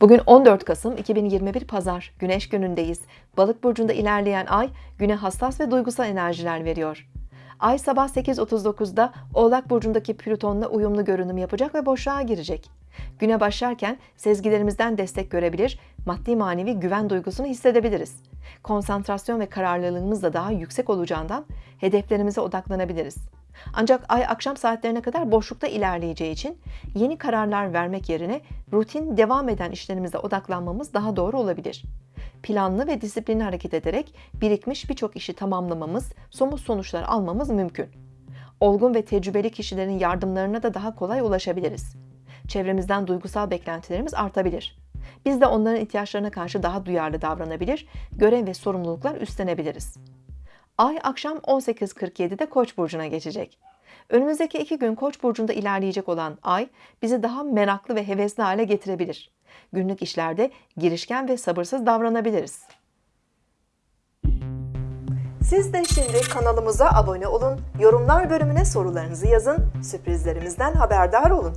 Bugün 14 Kasım 2021 Pazar, Güneş günündeyiz. Balık burcunda ilerleyen ay, güne hassas ve duygusal enerjiler veriyor. Ay sabah 8.39'da Oğlak burcundaki Plüton'la uyumlu görünüm yapacak ve boşluğa girecek. Güne başlarken sezgilerimizden destek görebilir, maddi manevi güven duygusunu hissedebiliriz. Konsantrasyon ve kararlılığımız da daha yüksek olacağından hedeflerimize odaklanabiliriz. Ancak ay akşam saatlerine kadar boşlukta ilerleyeceği için yeni kararlar vermek yerine rutin devam eden işlerimize odaklanmamız daha doğru olabilir. Planlı ve disiplinli hareket ederek birikmiş birçok işi tamamlamamız, somut sonuçlar almamız mümkün. Olgun ve tecrübeli kişilerin yardımlarına da daha kolay ulaşabiliriz. Çevremizden duygusal beklentilerimiz artabilir. Biz de onların ihtiyaçlarına karşı daha duyarlı davranabilir, görev ve sorumluluklar üstlenebiliriz. Ay akşam 18.47'de Koç burcuna geçecek. Önümüzdeki iki gün Koç burcunda ilerleyecek olan Ay bizi daha meraklı ve hevesli hale getirebilir. Günlük işlerde girişken ve sabırsız davranabiliriz. Siz de şimdi kanalımıza abone olun, yorumlar bölümüne sorularınızı yazın, sürprizlerimizden haberdar olun.